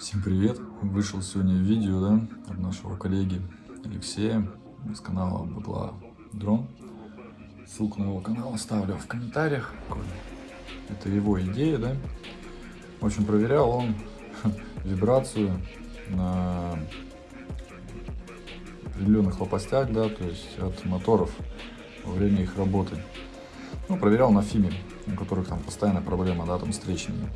Всем привет! Вышел сегодня видео да, от нашего коллеги Алексея с канала Бабла Дрон. Ссылку на его канал оставлю в комментариях. Это его идея, да? В общем, проверял он вибрацию на определенных лопастях, да, то есть от моторов во время их работы. Ну, проверял на Фиме, у которых там постоянная проблема, да, там с трещинами.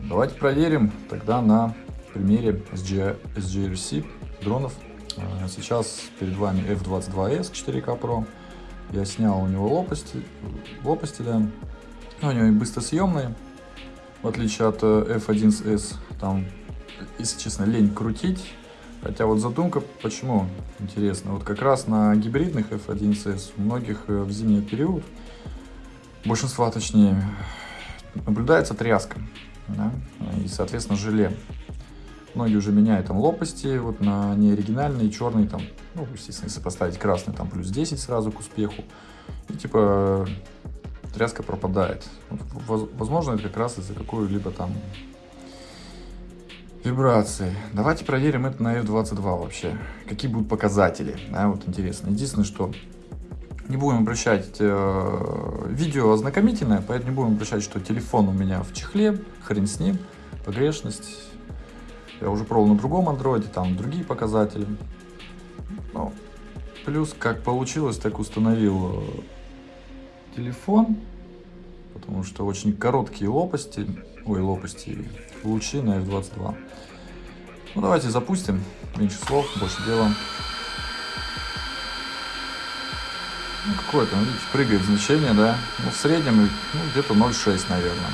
Давайте проверим тогда на примере SG, SGRC дронов. А, сейчас перед вами F22S 4K Pro. Я снял у него лопасти, лопасти да. Но у него и быстросъемные, в отличие от э, F1S. Там, если честно, лень крутить. Хотя вот задумка, почему интересно, вот как раз на гибридных F1S у многих э, в зимний период, большинства точнее, наблюдается тряска да, и, соответственно, желе. Многие уже меняют там лопасти вот на неоригинальные, черные там, ну, естественно, если поставить красный, там плюс 10 сразу к успеху. И типа тряска пропадает. Возможно, это как раз из-за какой-либо там вибрации. Давайте проверим это на F22 вообще. Какие будут показатели, да, вот интересно. Единственное, что не будем обращать, э, видео ознакомительное, поэтому не будем обращать, что телефон у меня в чехле, хрен с ним, погрешность. Я уже пробовал на другом андроиде, там другие показатели. Ну, плюс, как получилось, так установил э, телефон, потому что очень короткие лопасти, ой, лопасти, лучи на F22. Ну, давайте запустим, меньше слов, больше дела. Ну, какое-то, ну, видите, прыгает значение, да. Ну, в среднем, ну, где-то 0,6, наверное.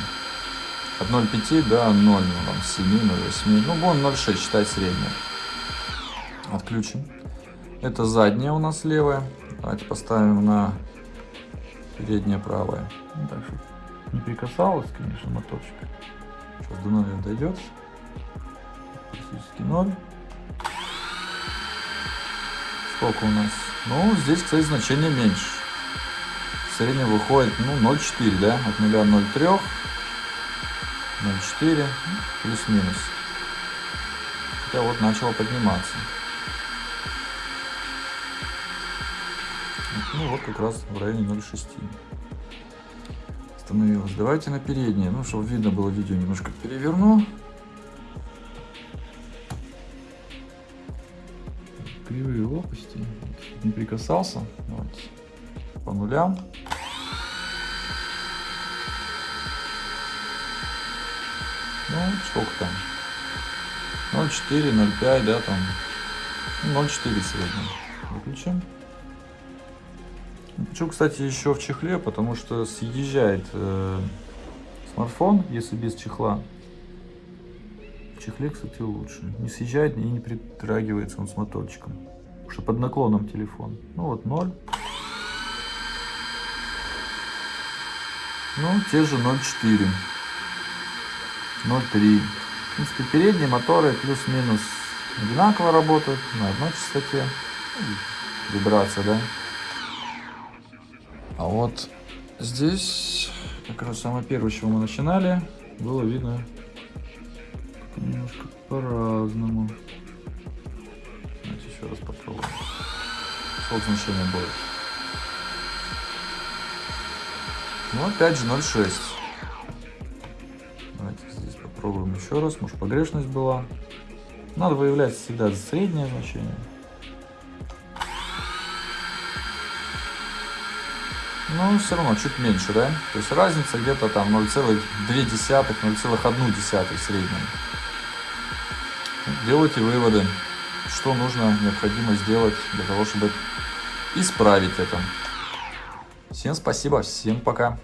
От 0,5 до 0, ну, там, 7, 0,8. Ну, вон 0,6, считай среднее. Отключим. Это задняя у нас левая. Давайте поставим на переднее правое. Ну, так, чтобы не прикасалось, конечно, моторчик. Сейчас до 0 дойдет. Практически 0. Сколько у нас? Ну, здесь, кстати, значение меньше. В выходит, ну, 0,4, да? От 0 0,3. 0,4, плюс-минус. Хотя вот начало подниматься. Ну, вот как раз в районе 0,6 становилось. Давайте на переднее, ну, чтобы видно было видео, немножко переверну. Кривые лопасти. Не прикасался. Вот. По нулям. Ну, сколько там? 0,4, 0,5, да, там. 0,4 ну, среднем. Выключим. Почему, кстати, еще в чехле, потому что съезжает э, смартфон, если без чехла чехле, кстати, лучше. Не съезжает и не притрагивается он с моторчиком. Потому что под наклоном телефон. Ну вот 0. Ну, те же 0,4. 0,3. В принципе, передние моторы плюс-минус одинаково работают на одной частоте. Вибрация, да? А вот здесь, как раз самое первое, с чего мы начинали, было видно немножко по-разному. Давайте еще раз попробуем. Сколько значение будет? Ну, опять же 0,6. Давайте здесь попробуем еще раз. Может, погрешность была. Надо выявлять всегда среднее значение. Ну, все равно чуть меньше, да? То есть разница где-то там 0,2, 0,1 среднем делайте выводы, что нужно, необходимо сделать для того, чтобы исправить это. Всем спасибо, всем пока.